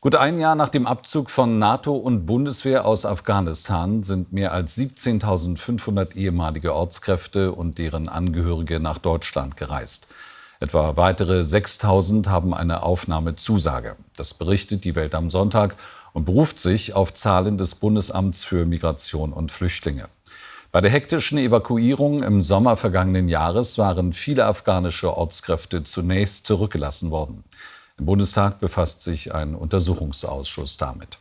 Gut ein Jahr nach dem Abzug von NATO und Bundeswehr aus Afghanistan sind mehr als 17.500 ehemalige Ortskräfte und deren Angehörige nach Deutschland gereist. Etwa weitere 6.000 haben eine Aufnahmezusage. Das berichtet die Welt am Sonntag und beruft sich auf Zahlen des Bundesamts für Migration und Flüchtlinge. Bei der hektischen Evakuierung im Sommer vergangenen Jahres waren viele afghanische Ortskräfte zunächst zurückgelassen worden. Im Bundestag befasst sich ein Untersuchungsausschuss damit.